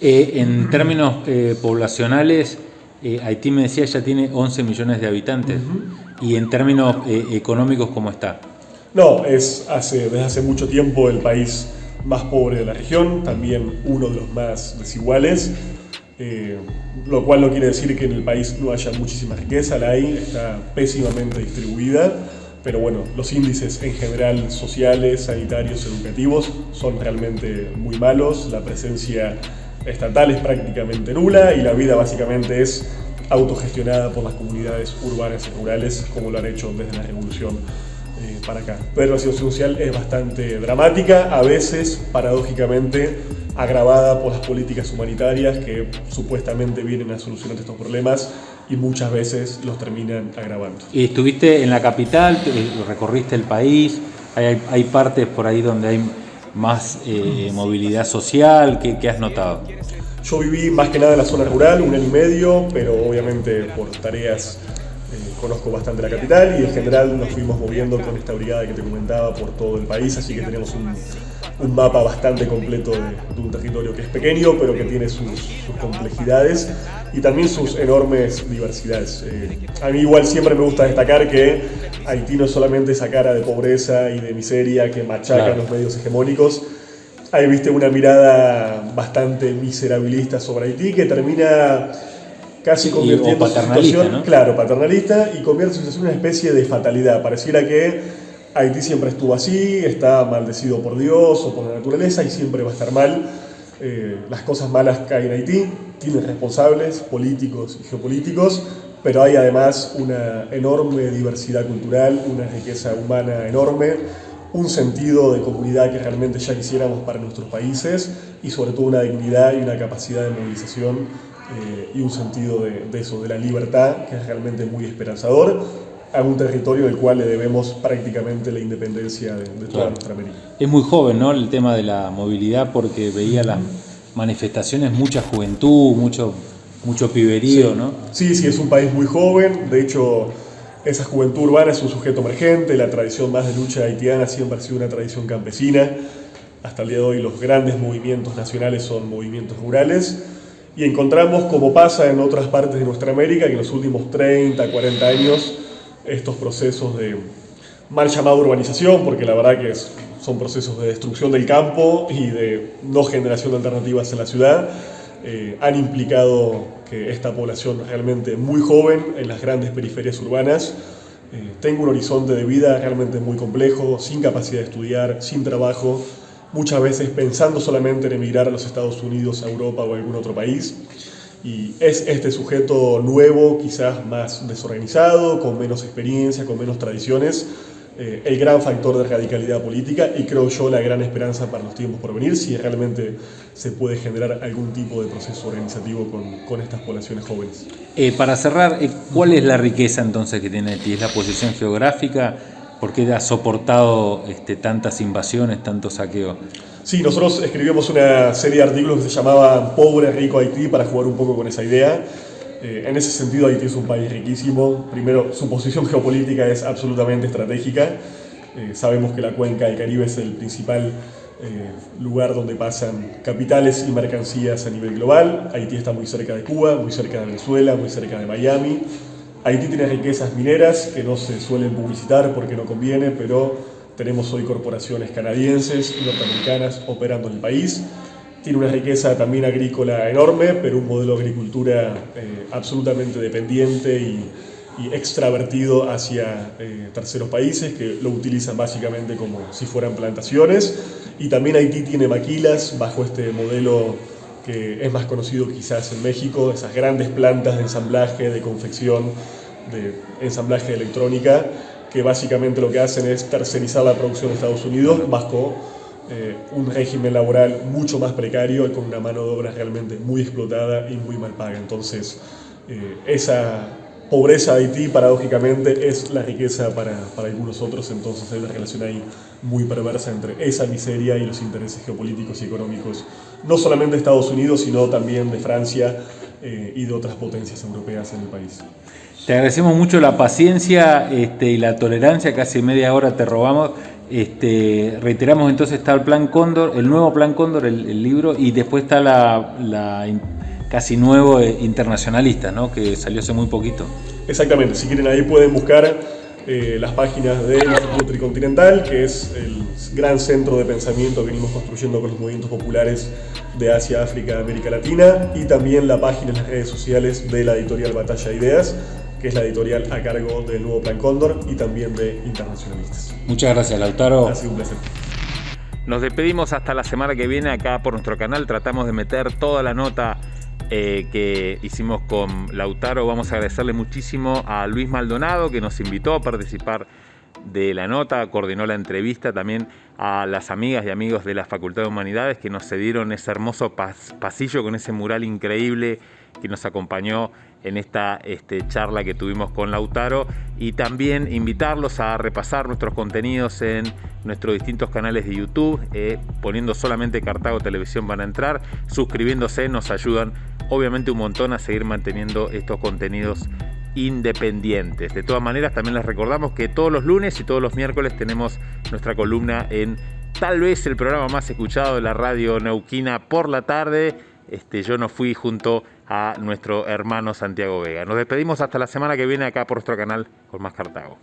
Eh, en términos eh, poblacionales, eh, Haití me decía ya tiene 11 millones de habitantes. ¿Y en términos económicos cómo está? No, es hace, desde hace mucho tiempo el país más pobre de la región, también uno de los más desiguales, lo cual no quiere decir que en el país no haya muchísima riqueza, la hay, está pésimamente distribuida, pero bueno, los índices en general sociales, sanitarios, educativos son realmente muy malos, la presencia estatal es prácticamente nula y la vida básicamente es autogestionada por las comunidades urbanas y rurales como lo han hecho desde la revolución eh, para acá. Pero la situación social es bastante dramática, a veces paradójicamente agravada por las políticas humanitarias que supuestamente vienen a solucionar estos problemas y muchas veces los terminan agravando. ¿Y estuviste en la capital, recorriste el país? ¿Hay, hay partes por ahí donde hay más eh, movilidad social? ¿Qué, has notado? Yo viví más que nada en la zona rural, un año y medio, pero obviamente por tareas conozco bastante la capital y en general nos fuimos moviendo con esta brigada que te comentaba por todo el país, así que tenemos un, un mapa bastante completo de, un territorio que es pequeño, pero que tiene sus, complejidades y también sus enormes diversidades. Eh, a mí igual siempre me gusta destacar que Haití no es solamente esa cara de pobreza y de miseria que machaca los medios hegemónicos, ahí viste una mirada bastante miserabilista sobre Haití que termina casi convirtiendo su situación, claro, paternalista y convierte su situación en una especie de fatalidad. Pareciera que Haití siempre estuvo así, está maldecido por Dios o por la naturaleza y siempre va a estar mal. Eh, las cosas malas caen en Haití, tiene responsables políticos y geopolíticos, pero hay además una enorme diversidad cultural, una riqueza humana enorme, un sentido de comunidad que realmente ya quisiéramos para nuestros países y sobre todo una dignidad y una capacidad de movilización eh, y un sentido de, de, eso, de la libertad, que es realmente muy esperanzador a un territorio del cual le debemos prácticamente la independencia de, toda nuestra América. Es muy joven ¿no? el tema de la movilidad porque veía las manifestaciones, mucha juventud, mucho, mucho piberío, sí. ¿no? Sí, sí, es un país muy joven, de hecho esa juventud urbana es un sujeto emergente, la tradición más de lucha haitiana siempre ha sido una tradición campesina, hasta el día de hoy los grandes movimientos nacionales son movimientos rurales, y encontramos, como pasa en otras partes de nuestra América, que en los últimos 30, 40 años estos procesos de mal llamada urbanización, porque la verdad que son procesos de destrucción del campo y de no generación de alternativas en la ciudad, eh, han implicado que esta población realmente muy joven en las grandes periferias urbanas eh, tenga un horizonte de vida realmente muy complejo, sin capacidad de estudiar, sin trabajo, muchas veces pensando solamente en emigrar a los Estados Unidos, a Europa o a algún otro país. Y es este sujeto nuevo, quizás más desorganizado, con menos experiencia, con menos tradiciones, eh, el gran factor de radicalidad política y creo yo la gran esperanza para los tiempos por venir si realmente se puede generar algún tipo de proceso organizativo con, con estas poblaciones jóvenes. Eh, para cerrar, eh, ¿cuál es la riqueza entonces que tiene Haití? ¿Es la posición geográfica? ¿Por qué ha soportado este, tantas invasiones, tantos saqueos? Sí, nosotros escribimos una serie de artículos que se llamaba Pobre, Rico Haití para jugar un poco con esa idea. Eh, en ese sentido, Haití es un país riquísimo. Primero, su posición geopolítica es absolutamente estratégica. Eh, sabemos que la cuenca del Caribe es el principal eh, lugar donde pasan capitales y mercancías a nivel global. Haití está muy cerca de Cuba, muy cerca de Venezuela, muy cerca de Miami. Haití tiene riquezas mineras que no se suelen publicitar porque no conviene, pero tenemos hoy corporaciones canadienses y norteamericanas operando en el país. Tiene una riqueza también agrícola enorme, pero un modelo de agricultura eh, absolutamente dependiente y, extravertido hacia eh, terceros países que lo utilizan básicamente como si fueran plantaciones. Y también Haití tiene maquilas bajo este modelo que es más conocido quizás en México, esas grandes plantas de ensamblaje, de confección, de ensamblaje de electrónica, que básicamente lo que hacen es tercerizar la producción de Estados Unidos bajo eh, un régimen laboral mucho más precario y con una mano de obra realmente muy explotada y muy mal paga. Entonces, eh, esa pobreza de Haití, paradójicamente, es la riqueza para, para, algunos otros, entonces hay una relación ahí muy perversa entre esa miseria y los intereses geopolíticos y económicos, no solamente de Estados Unidos, sino también de Francia eh, y de otras potencias europeas en el país. Te agradecemos mucho la paciencia este, y la tolerancia, casi media hora te robamos Este, reiteramos entonces está el Plan Cóndor, el nuevo Plan Cóndor, el, libro, y después está la, casi nuevo eh, internacionalista, ¿no? que salió hace muy poquito. Exactamente, si quieren ahí pueden buscar eh, las páginas del Instituto Tricontinental, que es el gran centro de pensamiento que venimos construyendo con los movimientos populares de Asia, África, América Latina, y también la página en las redes sociales de la editorial Batalla de Ideas, que es la editorial a cargo del nuevo Plan Cóndor y también de Internacionalistas. Muchas gracias, Lautaro. Ha sido un placer. Nos despedimos hasta la semana que viene acá por nuestro canal. Tratamos de meter toda la nota eh, que hicimos con Lautaro. Vamos a agradecerle muchísimo a Luis Maldonado que nos invitó a participar de la nota, coordinó la entrevista también a las amigas y amigos de la Facultad de Humanidades que nos cedieron ese hermoso pasillo con ese mural increíble que nos acompañó en esta este, charla que tuvimos con Lautaro y también invitarlos a repasar nuestros contenidos en nuestros distintos canales de YouTube, eh, poniendo solamente Cartago Televisión van a entrar, suscribiéndose, nos ayudan obviamente un montón a seguir manteniendo estos contenidos independientes. De todas maneras, también les recordamos que todos los lunes y todos los miércoles tenemos nuestra columna en tal vez el programa más escuchado de la radio neuquina por la tarde. Este, yo no fui junto a nuestro hermano Santiago Vega. Nos despedimos hasta la semana que viene acá por nuestro canal con más Cartago.